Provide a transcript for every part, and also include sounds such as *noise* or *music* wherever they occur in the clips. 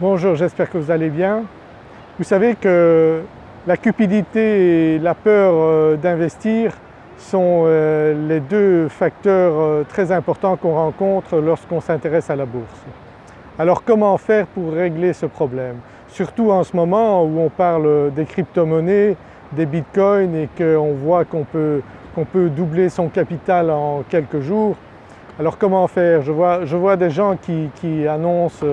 Bonjour, j'espère que vous allez bien. Vous savez que la cupidité et la peur euh, d'investir sont euh, les deux facteurs euh, très importants qu'on rencontre lorsqu'on s'intéresse à la bourse. Alors comment faire pour régler ce problème? Surtout en ce moment où on parle des crypto-monnaies, des bitcoins et qu'on voit qu'on peut, doubler son capital en quelques jours. Alors comment faire? Je vois, des gens qui annoncent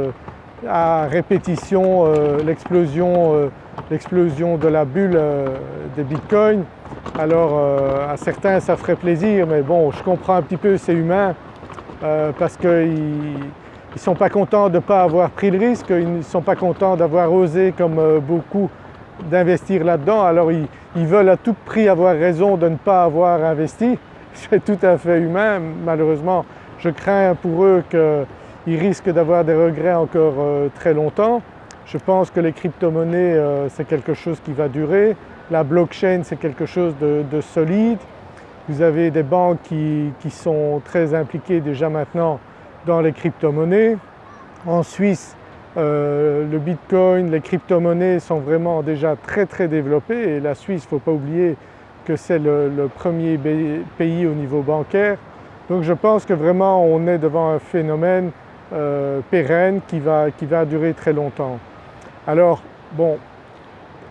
à répétition euh, euh, l'explosion de la bulle euh, des bitcoins. Alors à certains ça ferait plaisir mais bon je comprends un petit peu c'est humain parce qu'ils ne sont pas contents de ne pas avoir pris le risque, ils ne sont pas contents d'avoir osé comme beaucoup d'investir là-dedans alors ils, ils, veulent à tout prix avoir raison de ne pas avoir investi. *laughs* C'est tout à fait humain malheureusement je crains pour eux que ils risquent d'avoir des regrets encore euh, très longtemps. Je pense que les crypto-monnaies euh, c'est quelque chose qui va durer, la blockchain c'est quelque chose de, solide. Vous avez des banques qui, sont très impliquées déjà maintenant dans les crypto-monnaies. En Suisse, euh, le bitcoin, les crypto-monnaies sont vraiment déjà très très développées et la Suisse, il ne faut pas oublier que c'est le, premier pays au niveau bancaire. Donc je pense que vraiment on est devant un phénomène euh, pérenne qui va, qui va durer très longtemps. Alors bon,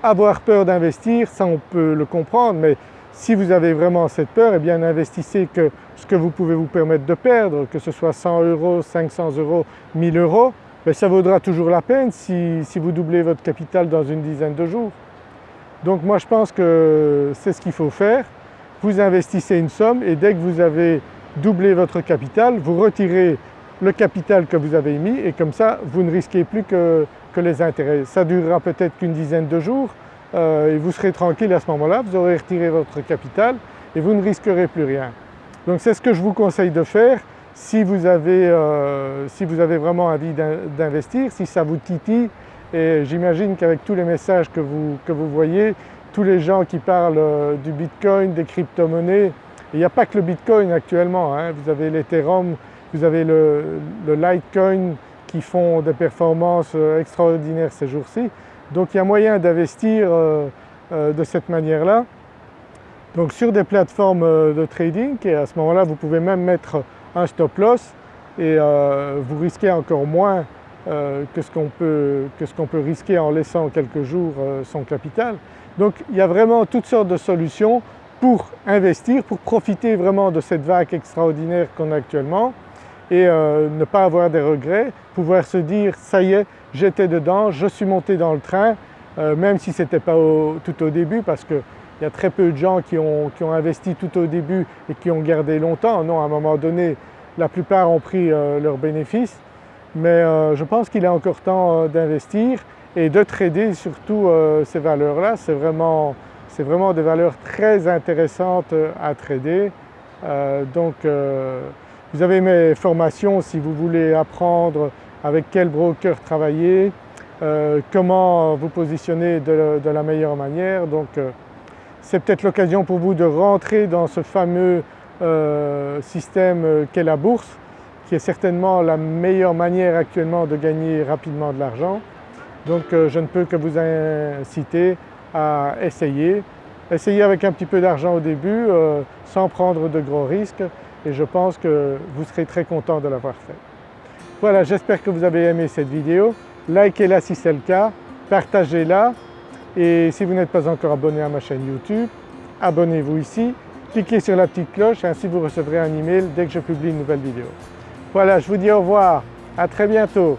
avoir peur d'investir, ça on peut le comprendre, mais si vous avez vraiment cette peur, eh bien investissez que ce que vous pouvez vous permettre de perdre, que ce soit 100 euros, 500 euros, 1000 euros, mais ça vaudra toujours la peine si, si, vous doublez votre capital dans une dizaine de jours. Donc moi je pense que c'est ce qu'il faut faire. Vous investissez une somme et dès que vous avez doublé votre capital, vous retirez le capital que vous avez mis et comme ça vous ne risquez plus que, les intérêts. Ça durera peut-être qu'une dizaine de jours euh, et vous serez tranquille à ce moment-là, vous aurez retiré votre capital et vous ne risquerez plus rien. Donc c'est ce que je vous conseille de faire si vous avez, euh, si vous avez vraiment envie d'investir, si ça vous titille et j'imagine qu'avec tous les messages que vous, que vous voyez, tous les gens qui parlent euh, du Bitcoin, des crypto-monnaies, il n'y a pas que le Bitcoin actuellement, hein. vous avez l'Ethereum, vous avez le, Litecoin qui font des performances euh, extraordinaires ces jours-ci. Donc il y a moyen d'investir euh, euh, de cette manière-là. Donc sur des plateformes de trading et à ce moment-là vous pouvez même mettre un stop loss et vous risquez encore moins que ce qu'on peut, peut, risquer en laissant quelques jours son capital. Donc il y a vraiment toutes sortes de solutions pour investir, pour profiter vraiment de cette vague extraordinaire qu'on a actuellement et euh, ne pas avoir des regrets, pouvoir se dire ça y est j'étais dedans, je suis monté dans le train euh, même si ce n'était pas tout au début parce qu'il y a très peu de gens qui ont, investi tout au début et qui ont gardé longtemps. Non, à un moment donné la plupart ont pris euh, leurs bénéfices mais je pense qu'il est encore temps d'investir et de trader surtout ces valeurs-là. C'est vraiment, vraiment, des valeurs très intéressantes à trader. donc vous avez mes formations si vous voulez apprendre avec quel broker travailler, euh, comment vous positionner de, la meilleure manière. Donc euh, c'est peut-être l'occasion pour vous de rentrer dans ce fameux euh, système qu'est la bourse qui est certainement la meilleure manière actuellement de gagner rapidement de l'argent. Donc je ne peux que vous inciter à essayer. Essayez avec un petit peu d'argent au début sans prendre de gros risques et je pense que vous serez très content de l'avoir fait. Voilà, j'espère que vous avez aimé cette vidéo. Likez-la si c'est le cas, partagez-la et si vous n'êtes pas encore abonné à ma chaîne YouTube, abonnez-vous ici, cliquez sur la petite cloche ainsi vous recevrez un email dès que je publie une nouvelle vidéo. Voilà, je vous dis au revoir, à très bientôt.